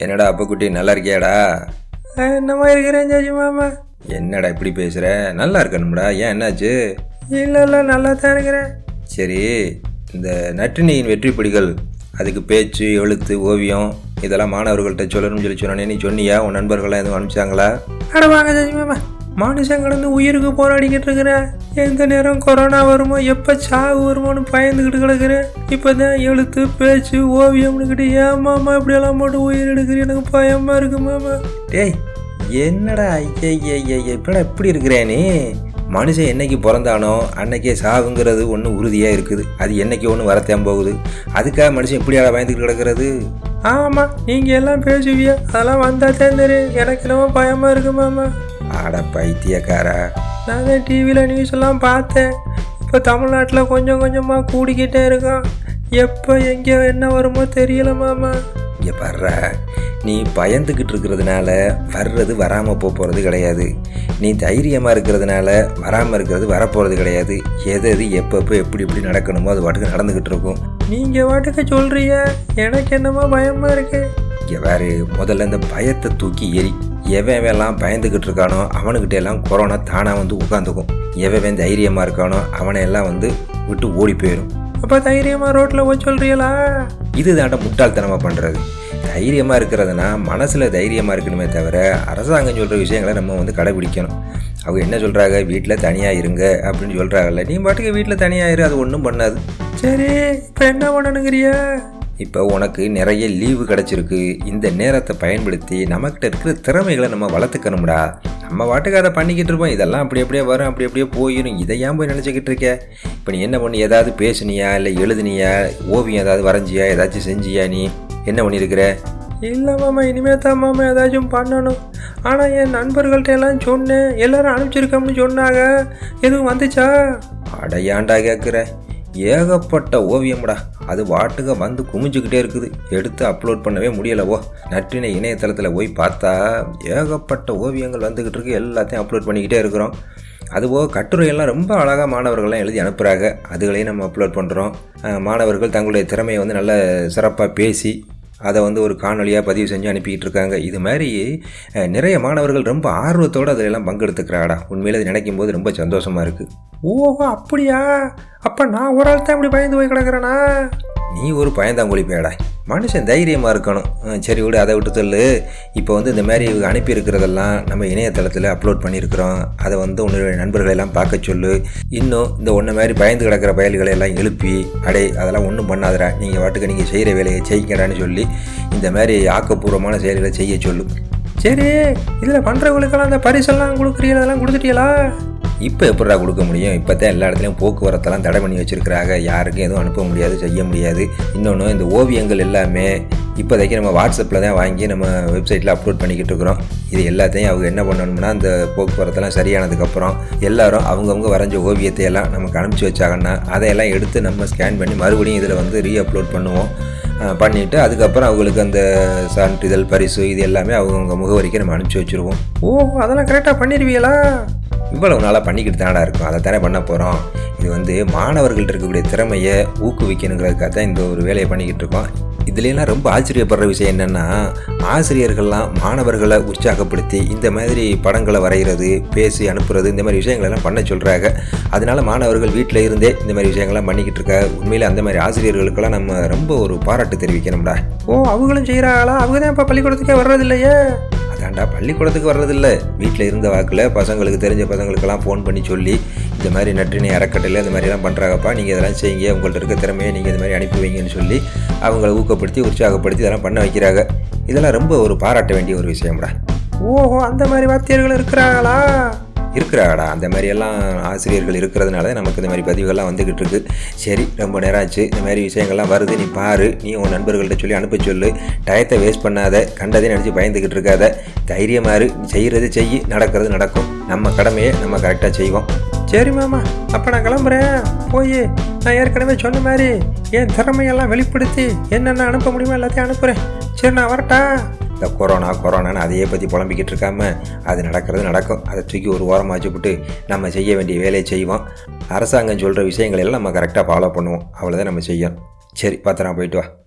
என்னடா அப்பக்குட்டி நல்லா இருக்கியாடா? என்னமா இருக்கிறேன் ஜாஜி மாமா? என்னடா இப்படி பேசுகிற நல்லா இருக்கணும்டா ஏன் என்னாச்சு? இல்லை இல்லை நல்லா தான் இருக்கிறேன். சரி இந்த நற்றினியின் வெற்றிப்படிகள் அதுக்கு பேச்சு எழுத்து ஓவியம் இதெல்லாம் மாணவர்கள்ட்ட சொல்லணும்னு சொல்லி சொன்னே நீ சொன்னியா? உன் நண்பர்கள்லாம் எதுவும் அனுப்பிச்சாங்களா? அட வாங்க ஜாஜி மாமா. மனுஷன் கடந்து உயிருக்கு போராடிக்கிட்டு இருக்கிறேன் எந்த நேரம் கொரோனா வருமோ எப்போ சாவு வருமோன்னு பயந்துக்கிட்டு கிடக்குறேன் இப்போ தான் எழுத்து பேச்சு ஓவியம்னுக்கிட்டு ஏமாமா மாமா இப்படியெல்லாம் போட்டு உயிர் எடுக்கிறேன் எனக்கு பயமாக இருக்கு மாமா. டேய் என்னடா ஐயா இப்படா இப்படி இருக்கிறே நீ? மனுஷன் என்னைக்கு பிறந்தானோ அன்னைக்கே சாவுங்கிறது ஒன்று உறுதியாக இருக்குது. அது என்னைக்கு ஒன்று வரத்தேன் போகுது. அதுக்காக மனுஷன் இப்படியாடா பயந்துக்கிட்டு கிடக்கிறது? ஆமாம் நீங்கள் எல்லாம் பேசுவியா? அதெல்லாம் வந்தால் தெரிஞ்சு எனக்கு என்னமோ பயமாக இருக்கு மாமா. ஆட பைத்தியக்காரா. நான் தான் டிவியில் நியூஸ் எல்லாம் பார்த்தேன். இப்போ தமிழ்நாட்டில் கொஞ்சம் கொஞ்சமாக கூடிக்கிட்டே இருக்கான். எப்போ எங்கே என்ன வருமோ தெரியல மாமா. இங்கே பாடுறா நீ பயந்துக்கிட்டு இருக்கிறதுனால வர்றது வராமல் போக போகிறது கிடையாது. நீ தைரியமாக இருக்கிறதுனால வராமல் இருக்கிறது வரப்போகிறது கிடையாது. எது எது எப்பப்போ எப்படி எப்படி நடக்கணுமோ அது பாட்டுக்கு நடந்துக்கிட்டு இருக்கும். நீங்கள் வாட்டுக்கு சொல்கிறீங்க எனக்கு என்னமோ பயமாக இருக்கு. இங்கே வேறு முதல்ல இந்த பயத்தை தூக்கி எரி எவன் எல்லாம் பயந்துக்கிட்டு இருக்கானோ அவனுக்கிட்ட எல்லாம் கொரோனா தானாக வந்து உட்காந்துக்கும் எவன் தைரியமாக இருக்கானோ அவனை எல்லாம் வந்து விட்டு ஓடி போயிடும். அப்போ தைரியமாக ரோட்டில் போய் சொல்கிறீங்களா இது தாண்ட முட்டாள்தனமாக பண்ணுறது தைரியமாக இருக்கிறதுனா மனசில் தைரியமாக இருக்கணுமே தவிர அரசாங்கம் சொல்கிற விஷயங்களை நம்ம வந்து கடைபிடிக்கணும். அவங்க என்ன சொல்கிறாங்க வீட்டில் தனியாக இருங்க அப்படின்னு சொல்கிறாங்கல்ல நீ பாட்டுக்கு வீட்டில் தனியாக இரு அது ஒன்றும் பண்ணாது. சரி இப்போ என்ன பண்ணணுங்கிறியா? இப்போ உனக்கு நிறைய லீவு கிடச்சிருக்கு. இந்த நேரத்தை பயன்படுத்தி நம்மக்கிட்ட இருக்கிற திறமைகளை நம்ம வளர்த்துக்கணும்டா. நம்ம பாட்டுக்கு அதை பண்ணிக்கிட்டு இருப்போம். இதெல்லாம் அப்படி அப்படியே வரும் அப்படி அப்படியே போயிடும் இதை ஏன் போய் நினச்சிக்கிட்டு இருக்க? இப்போ நீ என்ன பண்ணி? ஏதாவது பேசுனியா? இல்லை எழுதுனியா? ஓவியம் ஏதாவது வரைஞ்சியா? ஏதாச்சும் செஞ்சியா நீ? என்ன பண்ணியிருக்கிற? இல்லை மாமா இனிமே தான் மாமா ஏதாச்சும் பண்ணணும். ஆனால் என் நண்பர்கள்ட்ட எல்லாம் சொன்னேன். எல்லாரும் அனுப்பிச்சிருக்கோம்னு சொன்னாங்க. எதுவும் வந்துச்சா? அடையாண்டா கேட்குற ஏகப்பட்ட ஓவியம்டா. அது வாட்டுக வந்து குமிஞ்சுக்கிட்டே இருக்குது. எடுத்து அப்லோட் பண்ணவே முடியலவோ. நற்றினை இணையதளத்தில் போய் பார்த்தா ஏகப்பட்ட ஓவியங்கள் வந்துக்கிட்டு இருக்கு. எல்லாத்தையும் அப்லோட் பண்ணிக்கிட்டே இருக்கிறோம். அதுபோக கட்டுரையெல்லாம் ரொம்ப அழகாக மாணவர்கள்லாம் எழுதி அனுப்புகிறாங்க அதுகளையும் நம்ம அப்லோட் பண்ணுறோம் மாணவர்கள் தங்களுடைய திறமையை வந்து நல்ல சிறப்பாக பேசி அதை வந்து ஒரு காணொலியாக பதிவு செஞ்சு அனுப்பிக்கிட்டு இருக்காங்க இது மாதிரி நிறைய மாணவர்கள் ரொம்ப ஆர்வத்தோடு அதிலெல்லாம் பங்கெடுத்துக்கிறாடா. உண்மையில் அது நினைக்கும் போது ரொம்ப சந்தோஷமாக இருக்குது ஓஹோ அப்படியா? அப்போ நான் ஒரு ஆள் தான் இப்படி பயந்து போய் கிடக்குறேனா? நீ ஒரு பயந்தாங்குழி பேடா மனுஷன் தைரியமாக இருக்கணும். சரி விடு அதை விட்டு சொல்லு. இப்போ வந்து இந்த மாதிரி இவங்க அனுப்பியிருக்கிறதெல்லாம் நம்ம இணையதளத்தில் அப்லோட் பண்ணியிருக்கிறோம். அதை வந்து உன்னுடைய நண்பர்களெல்லாம் பார்க்க சொல்லு. இன்னும் இந்த ஒன்றை மாதிரி பயந்து கிடக்கிற பயல்களை எல்லாம் எழுப்பி அடே அதெல்லாம் ஒன்றும் பண்ணாதடா. நீங்கள் வாட்டுக்கு நீங்கள் செய்கிற வேலையை செய்யுங்கடான்னு சொல்லி இந்த மாதிரி ஆக்கப்பூர்வமான செயல்களை செய்ய சொல்லு. சரி இதில் பண்ணுறவங்களுக்கெல்லாம் அந்த பரிசெல்லாம் கொடுக்குறீங்க அதெல்லாம் கொடுத்துட்டீங்களா இப்போ எப்படா கொடுக்க முடியும்? இப்போ தான் எல்லா இடத்துலையும் போக்குவரத்தெல்லாம் தடை பண்ணி வச்சுருக்கிறாங்க. யாருக்கும் எதுவும் அனுப்ப முடியாது செய்ய முடியாது. இன்னொன்று இந்த ஓவியங்கள் எல்லாமே இப்போதைக்கு நம்ம வாட்ஸ்அப்பில் தான் வாங்கி நம்ம வெப்சைட்டில் அப்லோட் பண்ணிக்கிட்டு இருக்கிறோம். இது எல்லாத்தையும் அவங்க என்ன பண்ணணும்னா அந்த போக்குவரத்தெல்லாம் சரியானதுக்கப்புறம் எல்லோரும் அவங்கவுங்க வரைஞ்ச ஓவியத்தை எல்லாம் நமக்கு அனுப்பிச்சி வச்சாங்கன்னா அதையெல்லாம் எடுத்து நம்ம ஸ்கேன் பண்ணி மறுபடியும் இதில் வந்து ரீ அப்லோட் பண்ணுவோம் பண்ணிவிட்டு அதுக்கப்புறம் அவங்களுக்கு அந்த சான்றிதழ் பரிசு இது எல்லாமே அவங்கவுங்க முகவரிக்கு நம்ம அனுப்பிச்சி வச்சுருவோம். ஓ அதெல்லாம் கரெக்டாக பண்ணிடுவீங்களா இவ்வளவு நாளாக பண்ணிக்கிட்டு தானடா இருக்கும். அதை தானே பண்ண போகிறோம் இது வந்து மாணவர்கள்ட்ட இருக்கக்கூடிய திறமையை ஊக்குவிக்கணுங்கிறதுக்காக தான் இந்த ஒரு வேலையை பண்ணிக்கிட்டு இருக்கோம். இதுலலாம் ரொம்ப ஆச்சரியப்படுற விஷயம் என்னென்னா ஆசிரியர்கள்லாம் மாணவர்களை உற்சாகப்படுத்தி இந்த மாதிரி படங்களை வரைகிறது பேசி அனுப்புறது இந்த மாதிரி விஷயங்களெல்லாம் பண்ண சொல்கிறாங்க அதனால் மாணவர்கள் வீட்டில் இருந்தே இந்த மாதிரி விஷயங்கள்லாம் பண்ணிக்கிட்டு இருக்காங்க உண்மையில் அந்த மாதிரி ஆசிரியர்களுக்கெல்லாம் நம்ம ரொம்ப ஒரு பாராட்டு தெரிவிக்கணும்டா. ஓ அவங்களும் செய்கிறாங்களா அவங்க தான் இப்போ பள்ளிக்கூடத்துக்கே வர்றதில்லையே. ஏன்டா பள்ளிக்கூடத்துக்கு வர்றதில்ல? வீட்டில் இருந்த வாக்கில் பசங்களுக்கு தெரிஞ்ச பசங்களுக்கெல்லாம் ஃபோன் பண்ணி சொல்லி இந்த மாதிரி நற்றினை அறக்கட்டையில் இந்த மாதிரிலாம் பண்ணுறாங்கப்பா நீங்கள் இதெல்லாம் செய்யுங்க உங்கள்கிட்ட இருக்க திறமையை நீங்கள் இந்த மாதிரி அனுப்பி வைங்கன்னு சொல்லி அவங்கள ஊக்கப்படுத்தி உற்சாகப்படுத்தி இதெல்லாம் பண்ண வைக்கிறாங்க. இதெல்லாம் ரொம்ப ஒரு பாராட்ட வேண்டிய ஒரு விஷயம்டா. ஓஹோ அந்த மாதிரி வாத்தியர்கள் இருக்கிறாங்களா? இருக்கிறாடா அந்த மாதிரியெல்லாம் ஆசிரியர்கள் இருக்கிறதுனால நமக்கு இந்த மாதிரி பதிவுகள்லாம் வந்துக்கிட்டு இருக்கு. சரி ரொம்ப நேரம் ஆச்சு. இந்த மாதிரி விஷயங்கள்லாம் வருது நீ பாரு. நீ உன் நண்பர்கள்ட்ட சொல்லி அனுப்ப சொல்லு. டயத்தை வேஸ்ட் பண்ணாத. கண்டதே நினச்சி பயந்துக்கிட்டு இருக்காத. தைரியமாறு செய்கிறது செய். நடக்கிறது நடக்கும். நம்ம கடமையை நம்ம கரெக்டாக செய்வோம். சரி மாமா. அப்போ நான் கிளம்புறேன். போய் நான் ஏற்கனவே சொன்ன மாதிரி என் திறமையெல்லாம் வெளிப்படுத்தி என்னென்ன அனுப்ப முடியுமோ எல்லாத்தையும் அனுப்புகிறேன் சரி நான் வரட்டா? இந்த கொரோனா கொரோனான்னு அதையே பற்றி புலம்பிக்கிட்டு இருக்காமல் அது நடக்கிறது நடக்கும். அதை தூக்கி ஒரு ஓரமாக வச்சுப்புட்டு நம்ம செய்ய வேண்டிய வேலையை செய்வோம். அரசாங்கம் சொல்கிற விஷயங்களெல்லாம் நம்ம கரெக்டாக ஃபாலோ பண்ணுவோம். அவ்வளோதான் நம்ம செய்யணும். சரி பத்திரம் போயிட்டு வா.